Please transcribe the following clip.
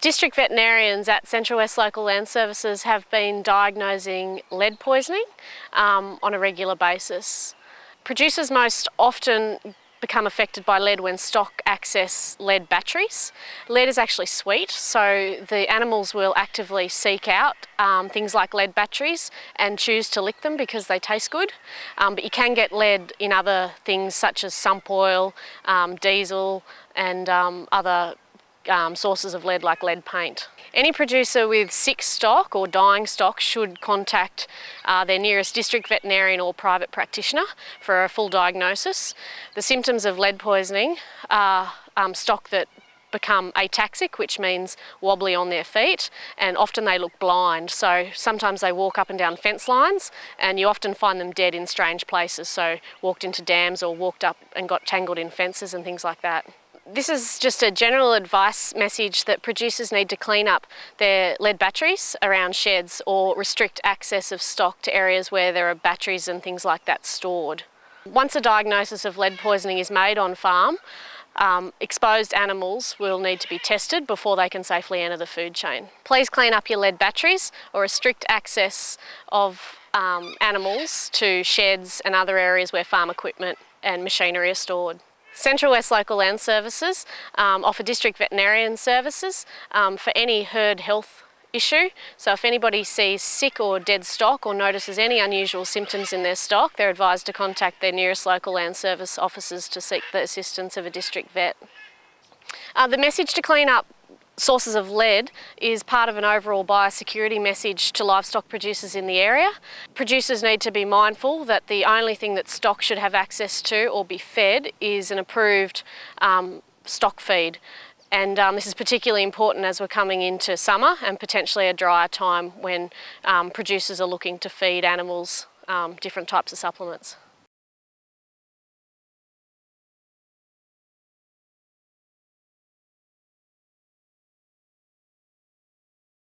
District veterinarians at Central West Local Land Services have been diagnosing lead poisoning um, on a regular basis. Producers most often become affected by lead when stock access lead batteries. Lead is actually sweet, so the animals will actively seek out um, things like lead batteries and choose to lick them because they taste good. Um, but you can get lead in other things such as sump oil, um, diesel and um, other um, sources of lead like lead paint. Any producer with sick stock or dying stock should contact uh, their nearest district veterinarian or private practitioner for a full diagnosis. The symptoms of lead poisoning are um, stock that become ataxic, which means wobbly on their feet, and often they look blind. So sometimes they walk up and down fence lines, and you often find them dead in strange places. So walked into dams or walked up and got tangled in fences and things like that. This is just a general advice message that producers need to clean up their lead batteries around sheds or restrict access of stock to areas where there are batteries and things like that stored. Once a diagnosis of lead poisoning is made on farm, um, exposed animals will need to be tested before they can safely enter the food chain. Please clean up your lead batteries or restrict access of um, animals to sheds and other areas where farm equipment and machinery are stored. Central West Local Land Services um, offer district veterinarian services um, for any herd health issue. So if anybody sees sick or dead stock or notices any unusual symptoms in their stock, they're advised to contact their nearest local land service officers to seek the assistance of a district vet. Uh, the message to clean up sources of lead is part of an overall biosecurity message to livestock producers in the area. Producers need to be mindful that the only thing that stock should have access to or be fed is an approved um, stock feed. And um, this is particularly important as we're coming into summer and potentially a drier time when um, producers are looking to feed animals um, different types of supplements.